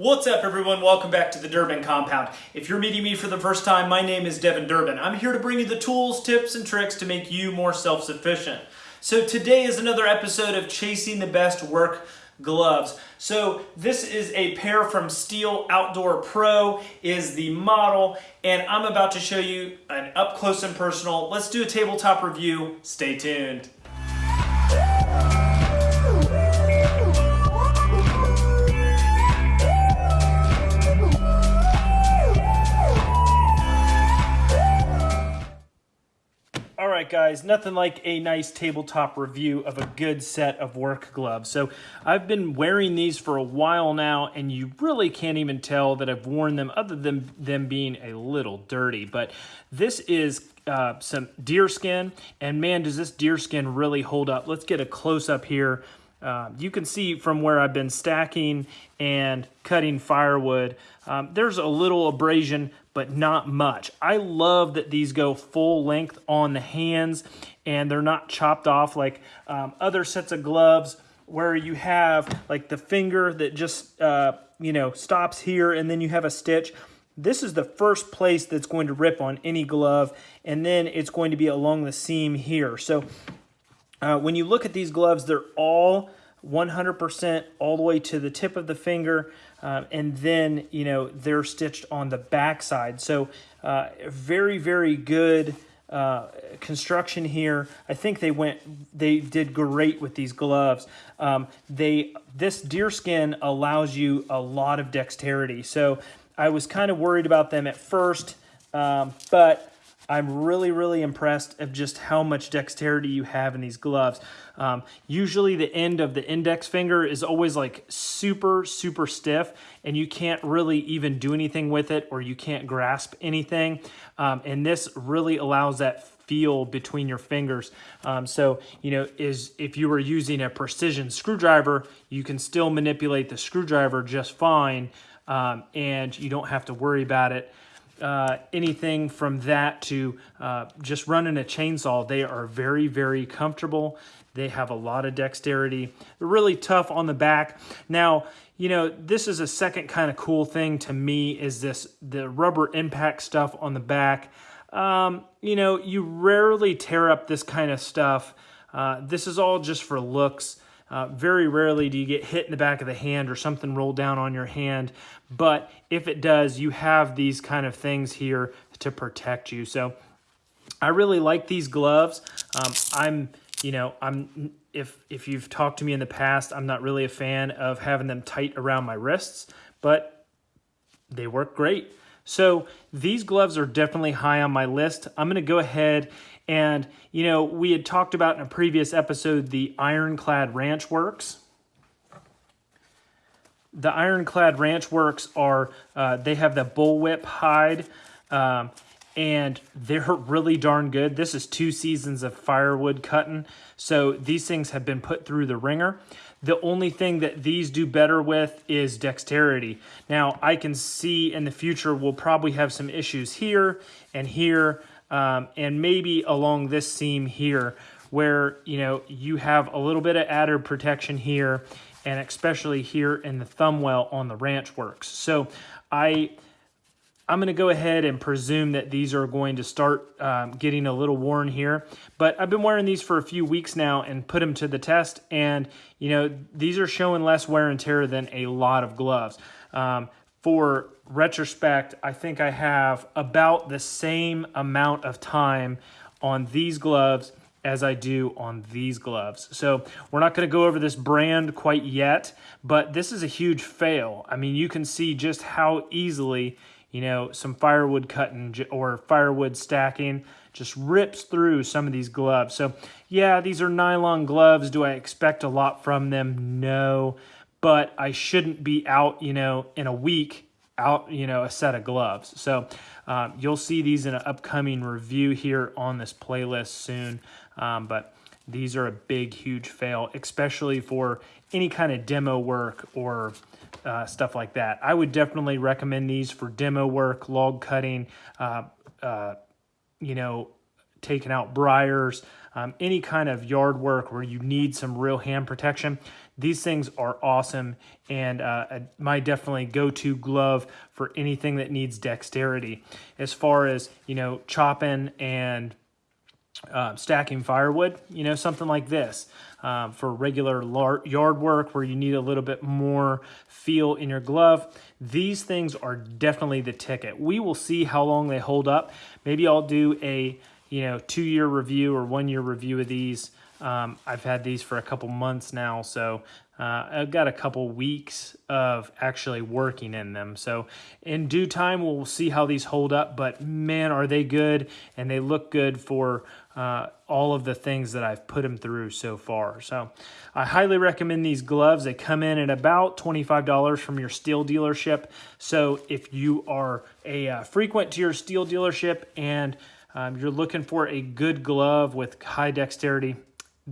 What's up everyone? Welcome back to the Durbin Compound. If you're meeting me for the first time, my name is Devin Durbin. I'm here to bring you the tools, tips, and tricks to make you more self-sufficient. So today is another episode of Chasing the Best Work gloves. So this is a pair from Stihl Outdoor Pro is the model and I'm about to show you an up close and personal. Let's do a tabletop review. Stay tuned. Right, guys, nothing like a nice tabletop review of a good set of work gloves. So I've been wearing these for a while now, and you really can't even tell that I've worn them other than them being a little dirty. But this is uh, some deer skin, and man, does this deer skin really hold up. Let's get a close-up here. Uh, you can see from where I've been stacking and cutting firewood, um, there's a little abrasion, but not much. I love that these go full length on the hands and they're not chopped off like um, other sets of gloves where you have like the finger that just, uh, you know, stops here and then you have a stitch. This is the first place that's going to rip on any glove and then it's going to be along the seam here. So uh, when you look at these gloves, they're all 100% all the way to the tip of the finger. Um, and then, you know, they're stitched on the back side. So uh, very, very good uh, construction here. I think they went, they did great with these gloves. Um, they, this deer skin allows you a lot of dexterity. So I was kind of worried about them at first, um, but I'm really, really impressed of just how much dexterity you have in these gloves. Um, usually the end of the index finger is always like super, super stiff and you can't really even do anything with it or you can't grasp anything. Um, and this really allows that feel between your fingers. Um, so, you know, is if you were using a precision screwdriver, you can still manipulate the screwdriver just fine um, and you don't have to worry about it uh, anything from that to uh, just running a chainsaw. They are very, very comfortable. They have a lot of dexterity. They're really tough on the back. Now, you know, this is a second kind of cool thing to me is this, the rubber impact stuff on the back. Um, you know, you rarely tear up this kind of stuff. Uh, this is all just for looks. Uh, very rarely do you get hit in the back of the hand or something rolled down on your hand. But if it does, you have these kind of things here to protect you. So I really like these gloves. Um, I'm, you know, I'm if if you've talked to me in the past, I'm not really a fan of having them tight around my wrists, but they work great. So these gloves are definitely high on my list. I'm to go ahead and, you know, we had talked about in a previous episode the Ironclad Ranchworx. The Ironclad Ranchworx are, uh, they have the bullwhip hide, um, and they're really darn good. This is two seasons of firewood cutting, so these things have been put through the ringer. The only thing that these do better with is dexterity. Now, I can see in the future we'll probably have some issues here and here um, and maybe along this seam here where, you know, you have a little bit of added protection here and especially here in the thumb well on the ranch works. So I, I'm going to go ahead and presume that these are going to start um, getting a little worn here. But I've been wearing these for a few weeks now and put them to the test. And, you know, these are showing less wear and tear than a lot of gloves. Um, for retrospect, I think I have about the same amount of time on these gloves as I do on these gloves. So we're not to go over this brand quite yet, but this is a huge fail. I mean, you can see just how easily, you know, some firewood cutting or firewood stacking just rips through some of these gloves. So yeah, these are nylon gloves. Do I expect a lot from them? No but I shouldn't be out, you know, in a week out, you know, a set of gloves. So um, you'll see these in an upcoming review here on this playlist soon. Um, but these are a big, huge fail, especially for any kind of demo work or uh, stuff like that. I would definitely recommend these for demo work, log cutting, uh, uh, you know, taking out briars, um, any kind of yard work where you need some real hand protection. these things are awesome and uh, my definitely go-to glove for anything that needs dexterity. As far as, you know, chopping and uh, stacking firewood, you know, something like this um, for regular yard work where you need a little bit more feel in your glove. These things are definitely the ticket. We will see how long they hold up. Maybe I'll do a, you know, two-year review or one-year review of these. Um, I've had these for a couple months now, so uh, I've got a couple weeks of actually working in them. So in due time, we'll see how these hold up, but man, are they good, and they look good for uh, all of the things that I've put them through so far. So I highly recommend these gloves. They come in at about $25 from your Stihl dealership. So if you are a uh, frequent to your Stihl dealership and um, you're looking for a good glove with high dexterity,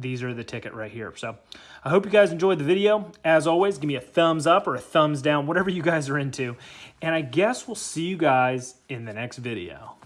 these are the ticket right here. So I hope you guys enjoyed the video. As always, give me a thumbs up or a thumbs down, whatever you guys are into. And I guess we'll see you guys in the next video.